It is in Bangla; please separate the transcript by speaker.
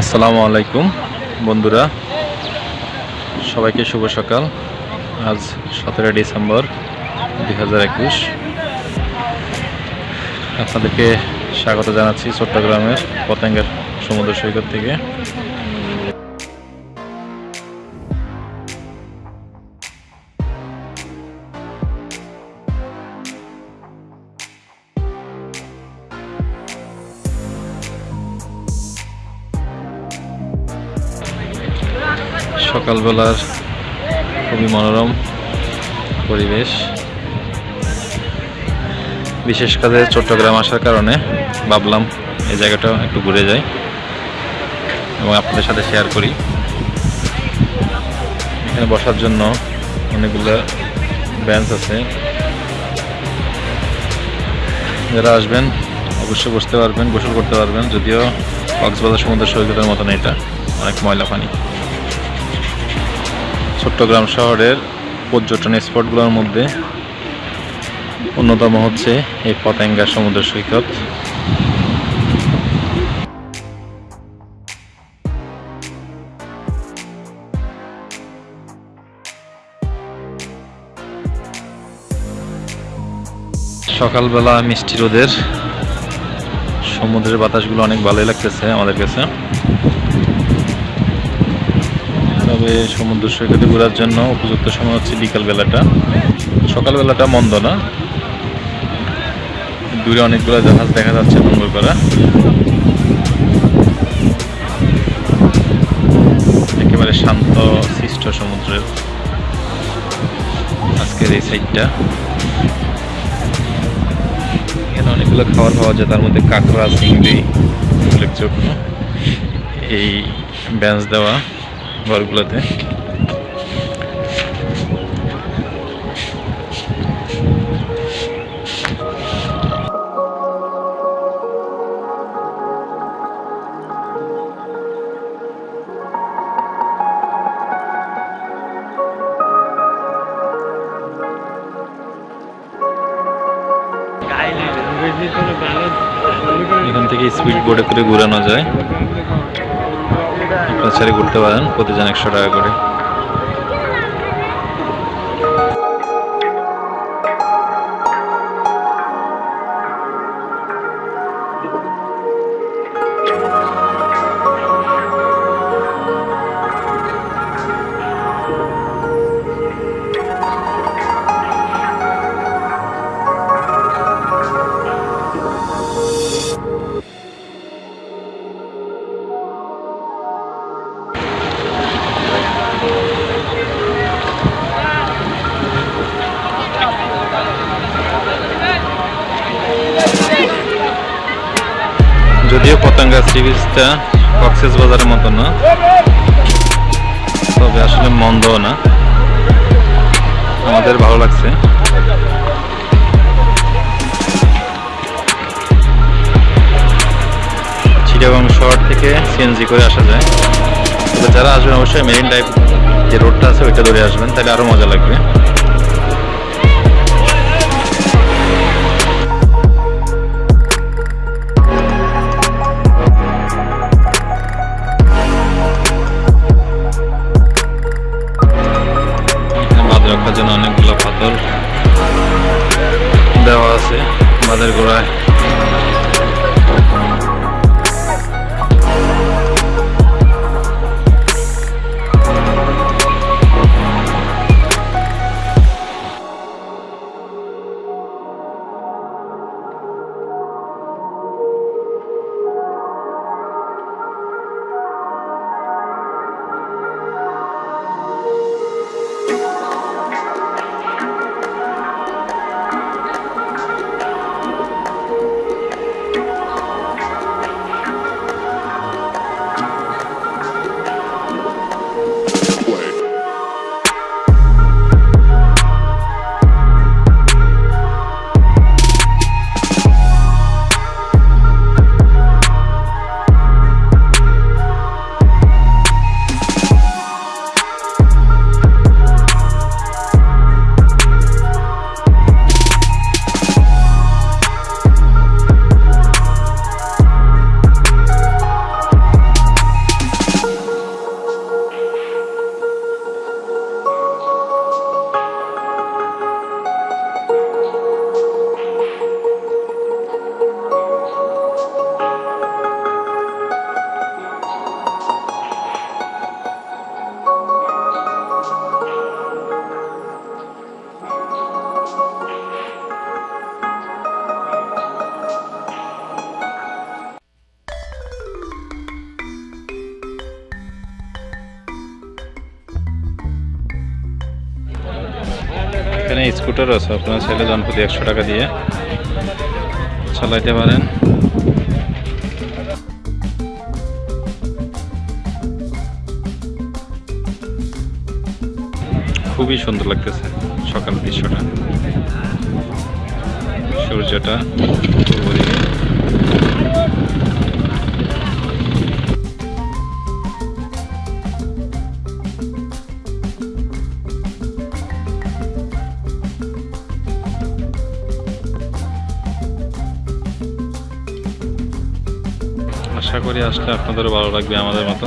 Speaker 1: আসসালামু আলাইকুম, বন্ধুরা। সবাইকে শুভ সকাল। আজ সতেরো ডিসেম্বর দুই হাজার একুশ। আপনাদেরকে স্বাগত জানাচ্ছি চট্টগ্রামের পতেঙ্গের সমুদ্র সৈকত থেকে। সকালবেলার খুবই মনোরম পরিবেশ। বিশেষ কাজে চট্টগ্রাম আসার কারণে ভাবলাম এই জায়গাটা একটু ঘুরে যাই এবং আপনাদের সাথে শেয়ার করি। এখানে বসার জন্য অনেকগুলো বেঞ্চ আছে। যারা আসবেন অবশ্যই বসতে পারবেন, গোসল করতে পারবেন, যদিও কক্সবাজার সমুদ্র সৈকতের মতন এটা, অনেক ময়লা পানি। চট্টগ্রাম শহরের পর্যটন স্পটগুলোর মধ্যে অন্যতম হচ্ছে এই পতেঙ্গা সমুদ্র সৈকত। সকালবেলা মিষ্টি রোদের সমুদ্রের বাতাসগুলো অনেক ভালোই লাগতেছে আমাদের কাছে। তবে সমুদ্র সৈকতে ঘোরার জন্য উপযুক্ত সময় হচ্ছে বিকাল বেলাটা সকালবেলাটা মন্দ না। দূরে অনেকগুলো জাহাজ দেখা যাচ্ছে নোংর করা একেবারে শান্ত, সৃষ্ট সমুদ্রের আজকের এই সাইডটা এখানে অনেকগুলো খাবার পাওয়া যায়, তার মধ্যে কাঁকড়া, চিংড়ি, উল্লেখযোগ্য। এই বেঞ্চ দেওয়া। ঘরগুলোতে। এখান থেকে স্পিড বোর্ডে করে ঘুরানো যায়। ছেড়ে ঘুরতে পারেন প্রতিজন একশো টাকা করে। যদিও পতঙ্গা সি বিচটা কক্সেস বাজারের মতো না। তবে আসলে মন্দও না। আমাদের ভালো লাগছে। চিটাগং শহর থেকে সিএনজি করে আসা যায়। তবে যারা আসবেন অবশ্যই মেরিন ড্রাইভ যে রোডটা আছে ওইটা ধরে আসবেন, তাহলে আরও মজা লাগবে। আছে আমাদের গোড়ায়। এখানে স্কুটারও আছে, আপনারা চাইলে জনপ্রতি একশো টাকা দিয়ে। চালাইতে পারেন। খুবই সুন্দর লাগতেছে সকাল দৃশ্যটা। সূর্যটা। আশা করি আসলে আপনাদেরও ভালো লাগবে আমাদের মতো।